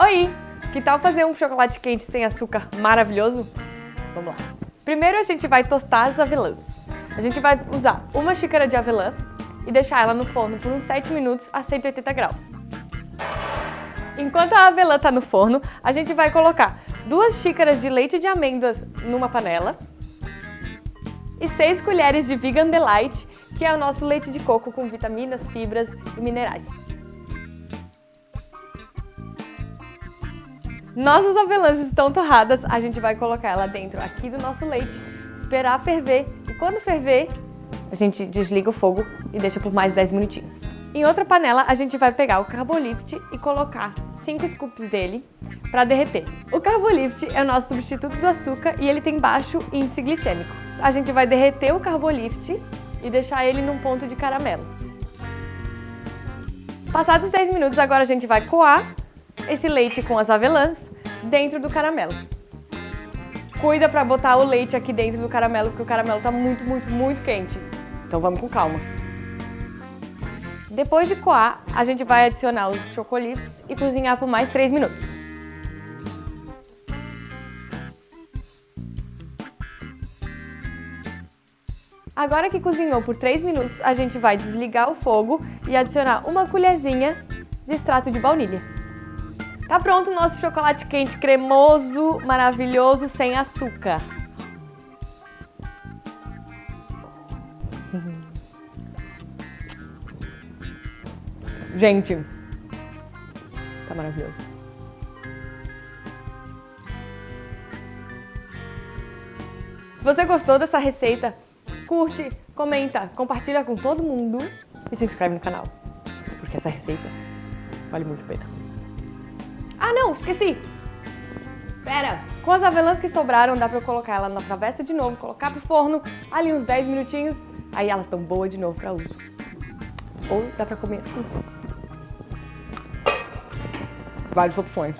Oi! Que tal fazer um chocolate quente sem açúcar maravilhoso? Vamos lá. Primeiro a gente vai tostar as avelãs. A gente vai usar uma xícara de avelã e deixar ela no forno por uns 7 minutos a 180 graus. Enquanto a avelã está no forno, a gente vai colocar duas xícaras de leite de amêndoas numa panela e 6 colheres de Vegan Delight, que é o nosso leite de coco com vitaminas, fibras e minerais. Nossas avelãs estão torradas, a gente vai colocar ela dentro aqui do nosso leite, esperar ferver e quando ferver, a gente desliga o fogo e deixa por mais 10 minutinhos. Em outra panela, a gente vai pegar o Carbolift e colocar 5 scoops dele para derreter. O Carbolift é o nosso substituto do açúcar e ele tem baixo índice glicêmico. A gente vai derreter o Carbolift e deixar ele num ponto de caramelo. Passados 10 minutos, agora a gente vai coar esse leite com as avelãs dentro do caramelo. Cuida para botar o leite aqui dentro do caramelo, porque o caramelo está muito, muito, muito quente. Então vamos com calma. Depois de coar, a gente vai adicionar os chocolitos e cozinhar por mais 3 minutos. Agora que cozinhou por 3 minutos, a gente vai desligar o fogo e adicionar uma colherzinha de extrato de baunilha. Tá pronto o nosso chocolate quente cremoso, maravilhoso, sem açúcar. Gente, tá maravilhoso. Se você gostou dessa receita, curte, comenta, compartilha com todo mundo e se inscreve no canal, porque essa receita vale muito a pena. Ah, não, esqueci. Pera, com as avelãs que sobraram, dá pra eu colocar ela na travessa de novo, colocar pro forno, ali uns 10 minutinhos, aí elas estão boas de novo pra uso. Ou dá pra comer assim. Várias opções.